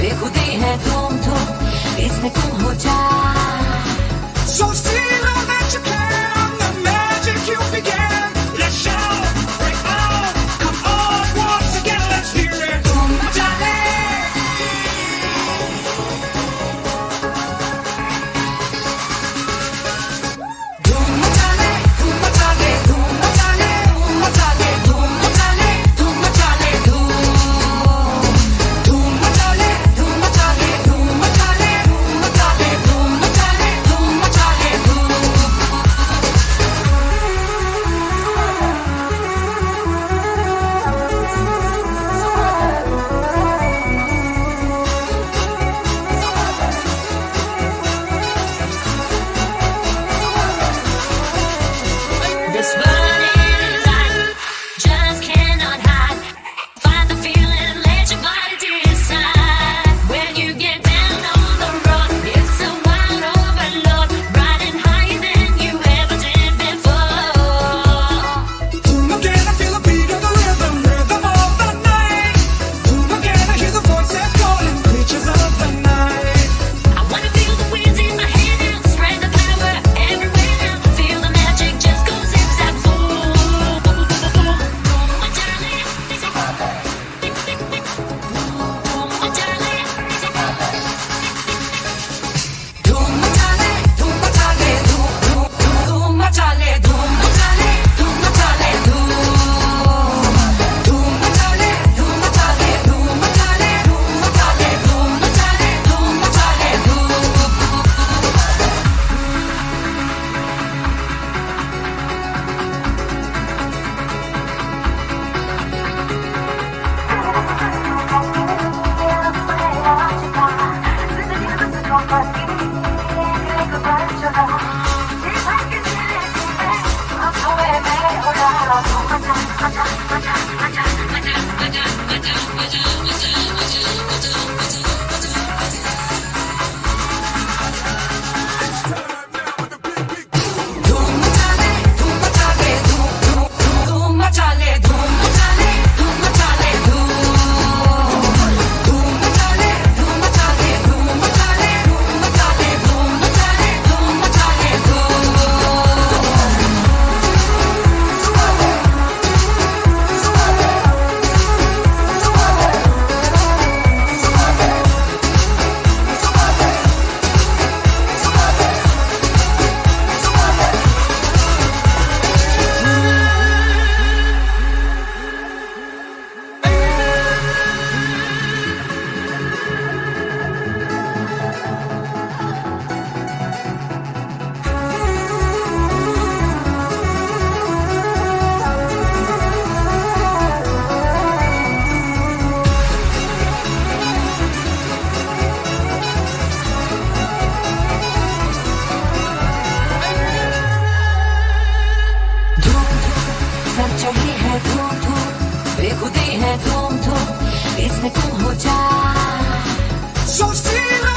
बेखुदी है तुम तुम इसमें तुम हो जा। सोचती I'm what do, what है तुम तुम इसमें तुम हो जा सोचती